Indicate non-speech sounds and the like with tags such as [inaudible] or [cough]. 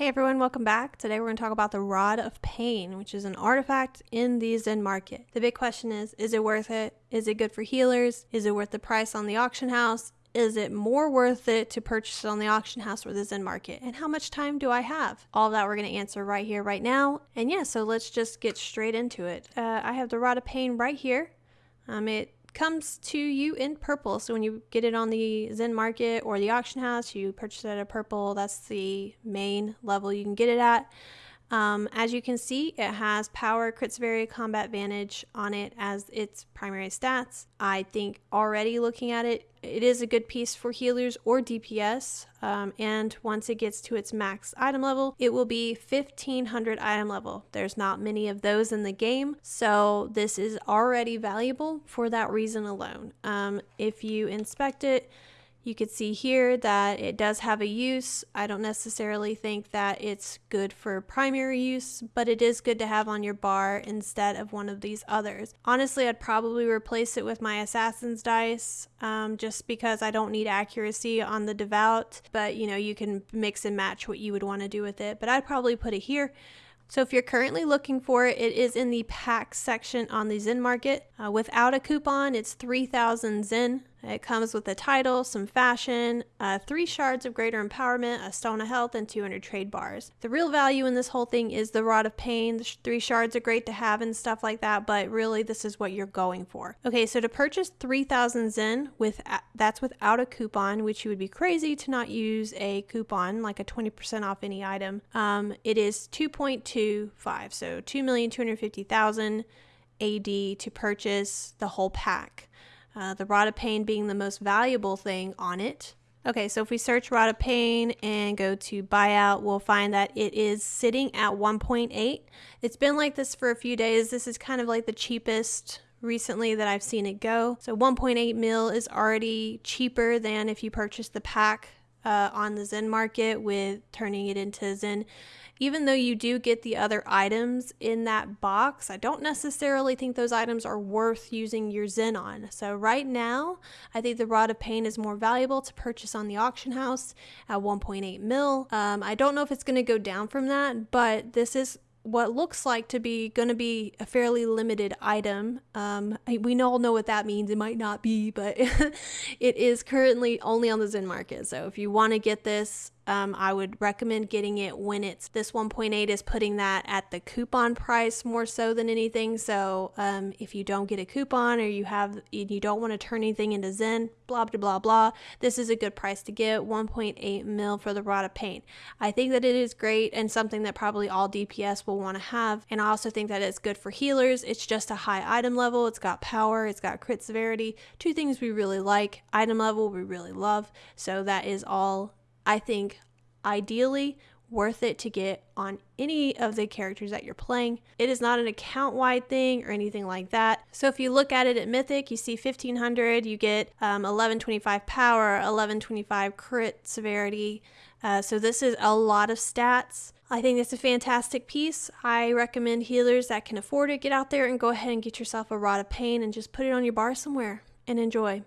Hey everyone, welcome back. Today we're going to talk about the Rod of Pain, which is an artifact in the Zen market. The big question is, is it worth it? Is it good for healers? Is it worth the price on the auction house? Is it more worth it to purchase it on the auction house or the Zen market? And how much time do I have? All that we're going to answer right here, right now. And yeah, so let's just get straight into it. Uh, I have the Rod of Pain right here. Um, it comes to you in purple. So when you get it on the Zen Market or the auction house, you purchase it at a purple. That's the main level you can get it at. Um, as you can see, it has power, crit severity, combat advantage on it as its primary stats. I think already looking at it, it is a good piece for healers or DPS. Um, and once it gets to its max item level, it will be 1500 item level. There's not many of those in the game, so this is already valuable for that reason alone. Um, if you inspect it, you could see here that it does have a use. I don't necessarily think that it's good for primary use, but it is good to have on your bar instead of one of these others. Honestly, I'd probably replace it with my Assassin's Dice um, just because I don't need accuracy on the Devout, but you know, you can mix and match what you would want to do with it. But I'd probably put it here. So if you're currently looking for it, it is in the pack section on the Zen Market. Uh, without a coupon, it's 3,000 Zen. It comes with a title, some fashion, uh, three shards of greater empowerment, a stone of health, and 200 trade bars. The real value in this whole thing is the rod of pain. The sh three shards are great to have and stuff like that, but really this is what you're going for. Okay, so to purchase 3,000 Zen, with that's without a coupon, which you would be crazy to not use a coupon, like a 20% off any item. Um, it is 2.25, so 2,250,000 AD to purchase the whole pack uh, the pain being the most valuable thing on it. Okay, so if we search pain and go to buyout, we'll find that it is sitting at 1.8. It's been like this for a few days. This is kind of like the cheapest recently that I've seen it go. So 1.8 mil is already cheaper than if you purchase the pack uh, on the Zen market with turning it into Zen. Even though you do get the other items in that box, I don't necessarily think those items are worth using your Zen on. So right now, I think the Rod of Pain is more valuable to purchase on the auction house at 1.8 mil. Um, I don't know if it's going to go down from that, but this is what looks like to be going to be a fairly limited item. Um, we all know what that means. It might not be, but [laughs] it is currently only on the Zen market. So if you want to get this, um, I would recommend getting it when it's this 1.8 is putting that at the coupon price more so than anything. So um, if you don't get a coupon or you have you don't want to turn anything into Zen, blah blah blah blah, this is a good price to get 1.8 mil for the rod of pain. I think that it is great and something that probably all DPS will want to have. And I also think that it's good for healers. It's just a high item level. It's got power. It's got crit severity. Two things we really like. Item level we really love. So that is all I think ideally worth it to get on any of the characters that you're playing. It is not an account wide thing or anything like that. So if you look at it at Mythic, you see 1500, you get um, 1125 power, 1125 crit severity. Uh, so this is a lot of stats. I think it's a fantastic piece. I recommend healers that can afford it get out there and go ahead and get yourself a Rod of Pain and just put it on your bar somewhere and enjoy.